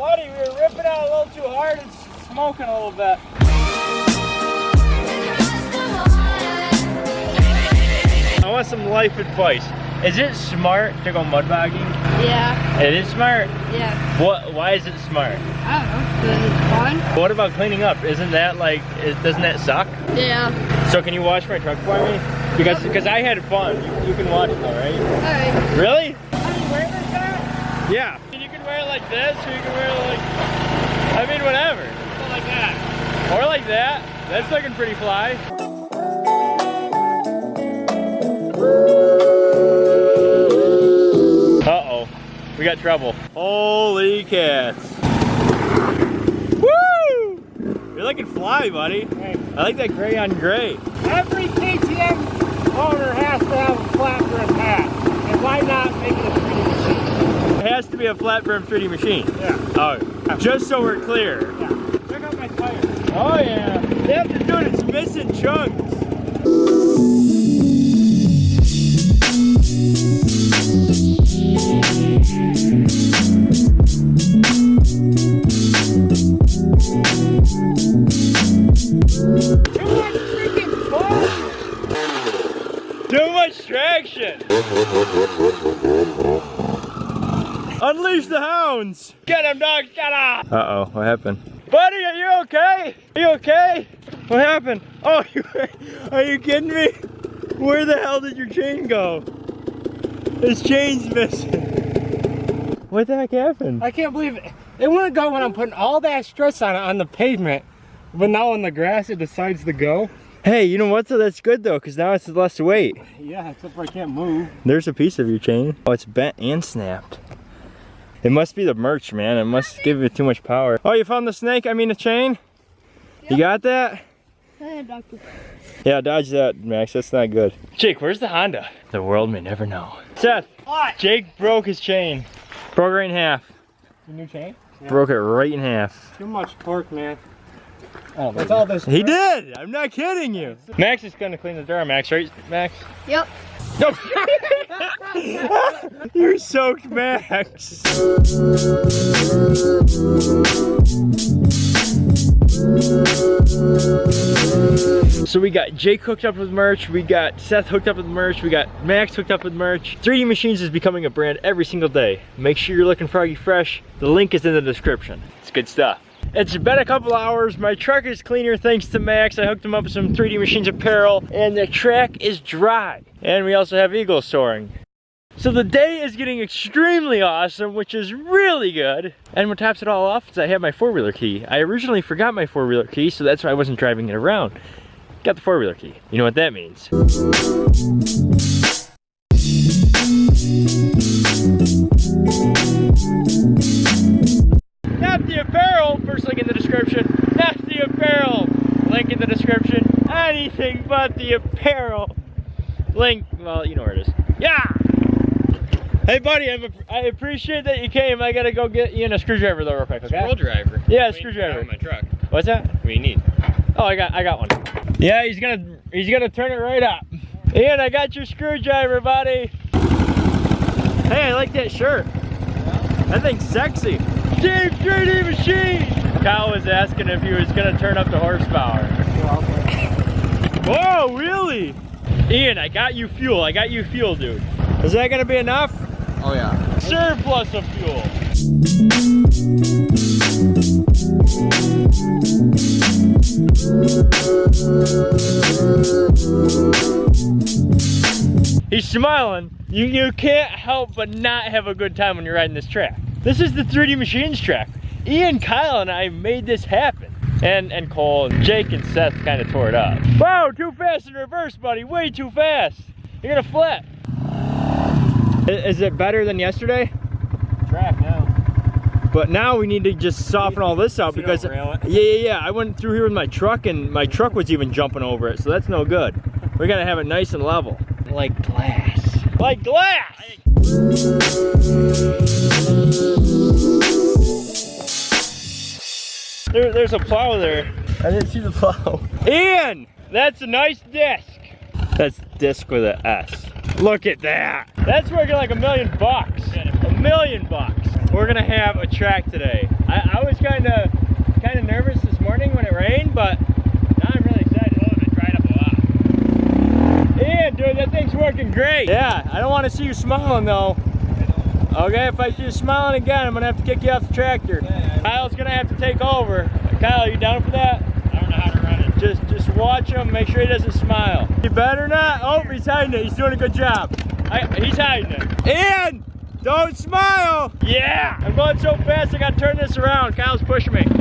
Buddy, we were ripping out a little too hard and smoking a little bit. I want some life advice. Is it smart to go mud bogging? Yeah, It is smart. yeah. What? Why is it smart? I don't know, 'cause it's fun. What about cleaning up? Isn't that like? Is, doesn't that suck? Yeah. So can you wash my truck for me? Because because I had fun. You, you can watch it though, right? Alright. Really? Can you wear this? Yeah. Wear it like this, or you can wear it like. I mean, whatever. Or like that. Or like that. That's looking pretty fly. Uh oh. We got trouble. Holy cats. Woo! You're looking fly, buddy. I like that gray on gray. Every KTM owner has to have a flat rim hat. And why not make it a 3D machine? It has to be a flat brim 3D machine. Yeah. Oh, just so we're clear. Yeah. Check out my tires. Oh yeah. Yeah, dude, it's missing chunks. Too much freaking fun! Too much traction. Unleash the hounds. Get him, dog. Get him. Uh-oh, what happened? Buddy, are you okay? Are you okay? What happened? Oh, you, are you kidding me? Where the hell did your chain go? His chain's missing. What the heck happened? I can't believe it. It wouldn't go when I'm putting all that stress on it on the pavement. But now on the grass, it decides to go. Hey, you know what So That's good though, because now it's less weight. Yeah, except for I can't move. There's a piece of your chain. Oh, it's bent and snapped. It must be the merch, man. It must give it too much power. Oh, you found the snake? I mean the chain? You got that? Yeah, dodge that, Max. That's not good. Jake, where's the Honda? The world may never know. Seth, What? Jake broke his chain. Broke it right in half. The new chain? Broke it right in half. Too much torque, man. Oh, That's all this. He did! I'm not kidding you. Max is gonna clean the door, Max, right, Max? Yep. You're soaked, Max. So we got Jake hooked up with merch, we got Seth hooked up with merch, we got Max hooked up with merch. 3D Machines is becoming a brand every single day. Make sure you're looking froggy fresh. The link is in the description. It's good stuff. It's been a couple hours. My truck is cleaner thanks to Max. I hooked him up with some 3D Machines apparel and the track is dry. And we also have eagles soaring. So the day is getting extremely awesome, which is really good. And what tops it all off is I have my four-wheeler key. I originally forgot my four-wheeler key, so that's why I wasn't driving it around. Got the four-wheeler key. You know what that means. In the description. That's the apparel, link in the description. Anything but the apparel. Link, well, you know where it is. Yeah! Hey buddy, I'm, I appreciate that you came. I gotta go get you in a screwdriver though real quick, okay? Screwdriver. Yeah, Wait, screwdriver. my truck. What's that? What do you need? Oh, I got I got one. Yeah, he's gonna he's gonna turn it right up. Ian, I got your screwdriver, buddy. Hey, I like that shirt. That thing's sexy. Team 3D Machine! Kyle was asking if he was gonna turn up the horsepower. Whoa, really? Ian, I got you fuel. I got you fuel, dude. Is that gonna be enough? Oh yeah. Surplus of fuel. He's smiling. You you can't help but not have a good time when you're riding this track. This is the 3D Machines track. Ian, Kyle, and I made this happen. And and Cole and Jake and Seth kind of tore it up. Wow, too fast in reverse, buddy. Way too fast. You're gonna flip. Is it better than yesterday? Track now. But now we need to just soften all this out So because don't rail it? yeah, yeah, yeah. I went through here with my truck and my truck was even jumping over it, so that's no good. We gotta have it nice and level, like glass, like glass. There, there's a plow there. I didn't see the plow. Ian, that's a nice disc. That's disc with a S. Look at that. That's working like a million bucks. A million bucks. We're gonna have a track today. I, was kind of kind of nervous this morning when it rained, but now I'm really excited. Oh, it dried up a lot. Yeah, dude, that thing's working great. Yeah, I don't want to see you smiling though. Okay, if I see you smiling again, I'm gonna have to kick you off the tractor. Kyle's gonna have to take over. Kyle, you down for that? I don't know how to run it. Just, just watch him. Make sure he doesn't smile. You better not. Oh, he's hiding it. He's doing a good job. I, he's hiding it. And don't smile. Yeah. I'm going so fast. I gotta turn this around. Kyle's pushing me.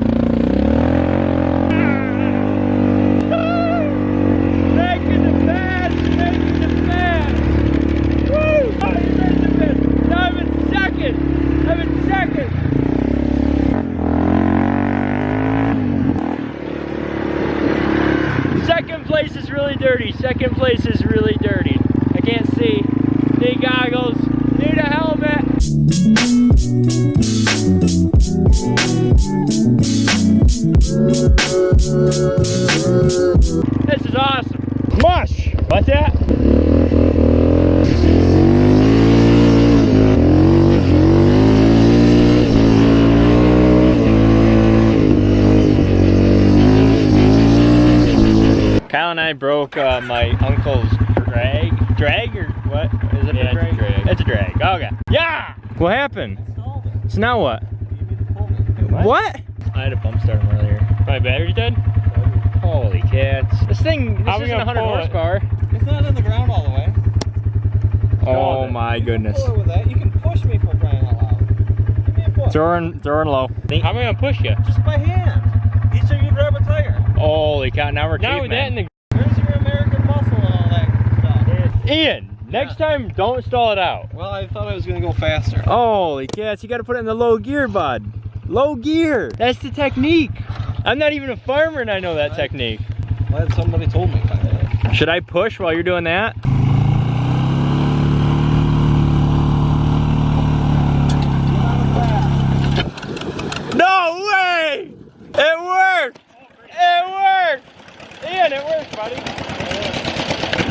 This is awesome. Mush. What's that? Kyle and I broke uh, my uncle's drag. Drag or what? Is it Yeah, a drag? it's a drag. It's a drag. Okay. Yeah! What happened? So now what? What? I had a bump start him earlier. My battery's dead? Holy cats. This thing, this How we isn't gonna 100 pull it? horsepower. It's not in the ground all the way. Oh it. my goodness. Pull it with that. You can push me for crying out loud. Give me a push. Throwing, throwing low. How am I gonna push you? Just by hand. Each of you grab a tire. Holy cow, now we're Now with that in the Where's your American muscle and all that stuff? Ian, next time don't stall it out. Well, I thought I was gonna go faster. Holy cats, you gotta put it in the low gear, bud. Low gear. That's the technique. I'm not even a farmer and I know that technique. Glad somebody told me. Should I push while you're doing that? No way! It worked! It worked! Ian, it worked, buddy.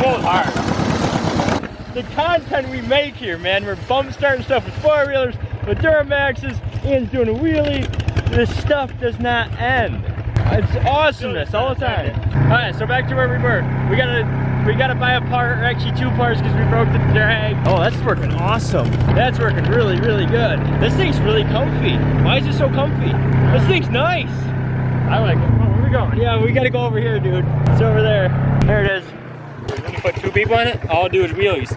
Pull hard. The content we make here, man, we're bump starting stuff with four-wheelers, with Duramaxes, Ian's doing a wheelie. This stuff does not end. It's awesomeness all the time. All right, so back to where we were. We gotta we gotta buy a part, or actually two parts, because we broke the drag. Oh, that's working awesome. That's working really, really good. This thing's really comfy. Why is it so comfy? This thing's nice. I like it. Where are we going? Yeah, we gotta go over here, dude. It's over there. There it is. Put two people in it, all I'll do is wheelies.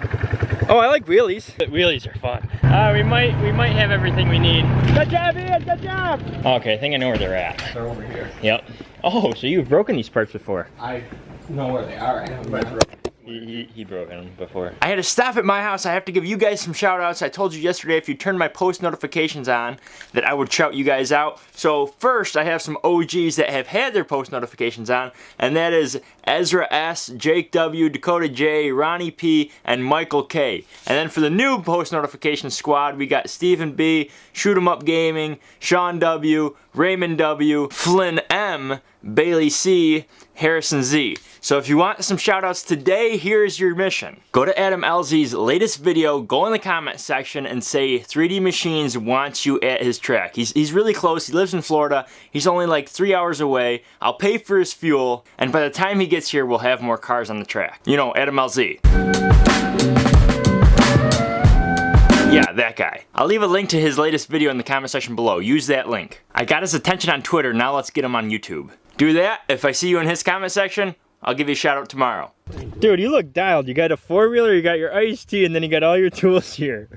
Oh, I like wheelies. But wheelies are fun. Uh, we might we might have everything we need. Good job, Ian. Good job. Okay, I think I know where they're at. They're over here. Yep. Oh, so you've broken these parts before? I know where they are. I haven't He, he, broke them before. I had to stop at my house. I have to give you guys some shout outs. I told you yesterday if you turn my post notifications on that I would shout you guys out. So first I have some OGs that have had their post notifications on and that is Ezra S, Jake W, Dakota J, Ronnie P, and Michael K. And then for the new post notification squad we got Stephen B, Shoot 'em Up Gaming, Sean W, Raymond W, Flynn M, Bailey C, Harrison Z. So if you want some shout outs today, here's your mission. Go to Adam LZ's latest video, go in the comment section and say 3D Machines wants you at his track. He's, he's really close, he lives in Florida, he's only like three hours away. I'll pay for his fuel, and by the time he gets here, we'll have more cars on the track. You know, Adam LZ. Yeah, that guy. I'll leave a link to his latest video in the comment section below. Use that link. I got his attention on Twitter, now let's get him on YouTube. Do that. If I see you in his comment section, I'll give you a shout out tomorrow. Dude, you look dialed. You got a four wheeler, you got your iced tea, and then you got all your tools here.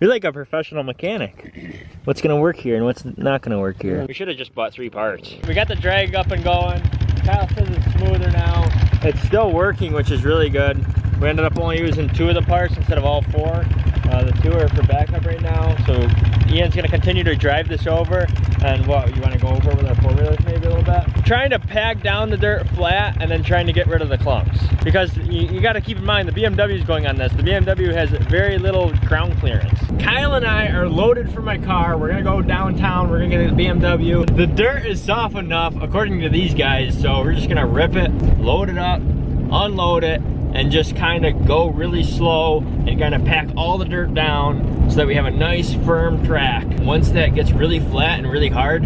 You're like a professional mechanic. What's gonna work here and what's not gonna work here? We should have just bought three parts. We got the drag up and going. Kyle says it's smoother now. It's still working, which is really good. We ended up only using two of the parts instead of all four. Uh, the two are for backup right now. So Ian's gonna continue to drive this over. And what, you wanna go over with our four wheelers maybe a little bit? Trying to pack down the dirt flat and then trying to get rid of the clumps. Because you, you gotta keep in mind the BMW is going on this. The BMW has very little ground clearance. Kyle and I are loaded for my car. We're gonna go downtown. We're gonna get the BMW. The dirt is soft enough, according to these guys. So we're just gonna rip it, load it up, unload it, and just kind of go really slow and kind of pack all the dirt down so that we have a nice firm track. Once that gets really flat and really hard,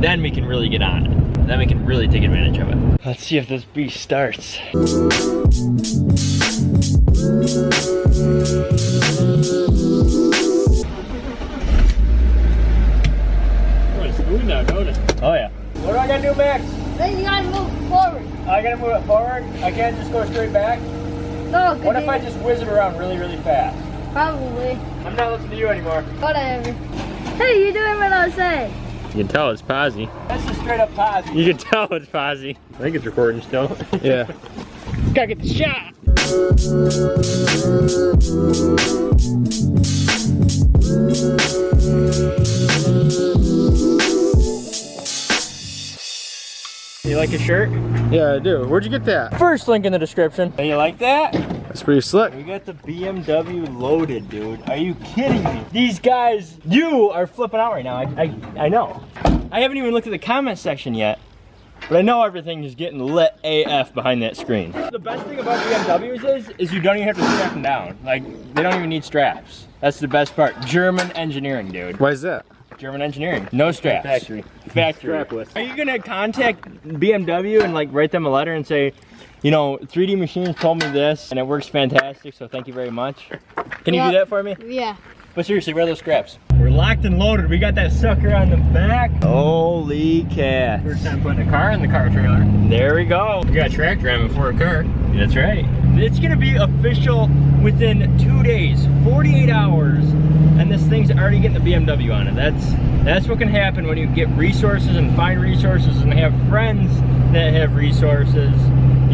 then we can really get on it. Then we can really take advantage of it. Let's see if this beast starts. Oh, it's smooth now, don't it? Oh yeah. What do I gotta do, Max? Then you gotta move forward. I gotta move it forward. I can't just go straight back. No, What if I just whiz it around really, really fast? Probably. I'm not listening to you anymore. Whatever. Hey, you doing what I say? You can tell it's posy. That's a straight up pause. You can tell it's posy. I think it's recording still. Yeah. Gotta get the shot. You like your shirt? Yeah, I do. Where'd you get that? First link in the description. You like that? That's pretty slick. We got the BMW loaded, dude. Are you kidding me? These guys, you are flipping out right now. I, I, I know. I haven't even looked at the comment section yet, but I know everything is getting lit AF behind that screen. The best thing about BMWs is, is you don't even have to strap them down. Like, they don't even need straps. That's the best part. German engineering, dude. Why is that? German engineering. No straps. Factory. Factory. Strapless. Are you gonna contact BMW and like write them a letter and say, you know, 3D Machines told me this and it works fantastic, so thank you very much. Can you do that for me? Yeah. But seriously, where are those scraps? We're locked and loaded. We got that sucker on the back. Holy cat. First time putting a car in the car trailer. There we go. You got a track driving for a car. That's right. It's gonna be official within two days, 48 hours, and this thing's already getting the BMW on it. That's that's what can happen when you get resources and find resources and have friends that have resources.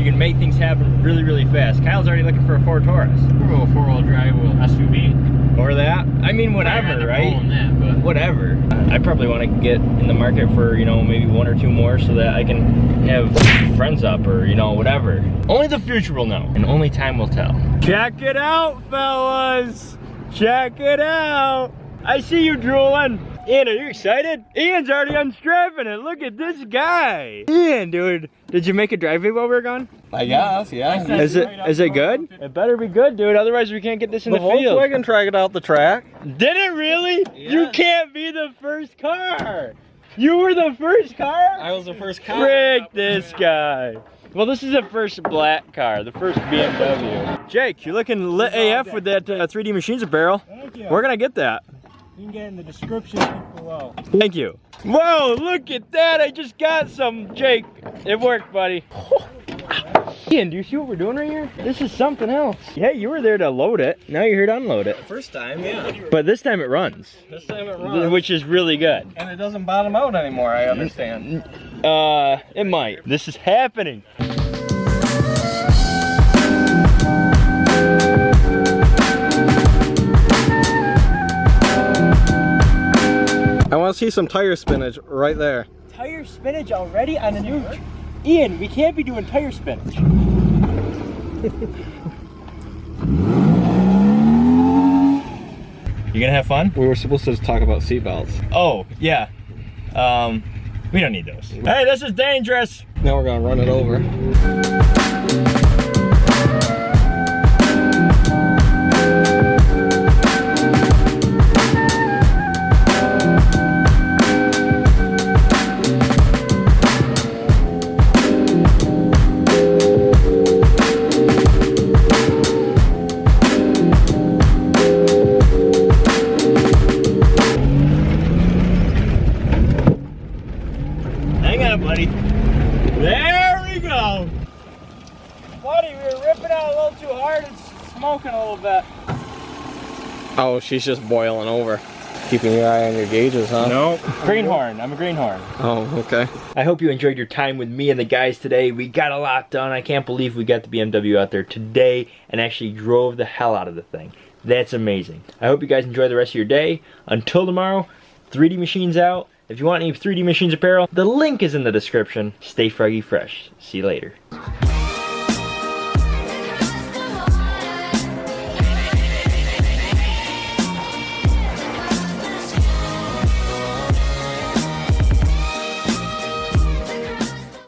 You can make things happen really, really fast. Kyle's already looking for a Ford Taurus. We'll go four-wheel drive with SUV. Or that. I mean, whatever, right? That, but whatever. I probably want to get in the market for, you know, maybe one or two more so that I can have friends up or, you know, whatever. Only the future will know and only time will tell. Check it out, fellas. Check it out. I see you drooling. Ian, are you excited? Ian's already unstrapping it. Look at this guy. Ian, dude, did you make a driveway while we were gone? I guess, yeah. Is it is it good? It better be good, dude. Otherwise, we can't get this in The the, field. Volkswagen tried it out the track. Did it really? You can't be the first car. You were the first car? I was the first car. Frick this guy. Well, this is the first black car, the first BMW. Jake, you're looking lit AF with that uh, 3D Machines apparel. Thank you. Where can I get that? You can get in the description below. Thank you. Whoa, look at that. I just got some, Jake. It worked, buddy. Ian, do you see what we're doing right here? This is something else. Yeah, you were there to load it. Now you're here to unload it. First time, yeah. But this time it runs, This time it runs. which is really good. And it doesn't bottom out anymore, I understand. Uh, it might. This is happening. I want to see some tire spinach right there. Tire spinach already on a new. Ian, we can't be doing tire spinach. you gonna have fun? We were supposed to talk about seatbelts. Oh, yeah. Um, we don't need those. Hey, this is dangerous. Now we're gonna run it over. Oh, she's just boiling over. Keeping your eye on your gauges, huh? No. Greenhorn. I'm a greenhorn. Oh, okay. I hope you enjoyed your time with me and the guys today. We got a lot done. I can't believe we got the BMW out there today and actually drove the hell out of the thing. That's amazing. I hope you guys enjoy the rest of your day. Until tomorrow, 3D Machines out. If you want any 3D Machines apparel, the link is in the description. Stay froggy fresh. See you later.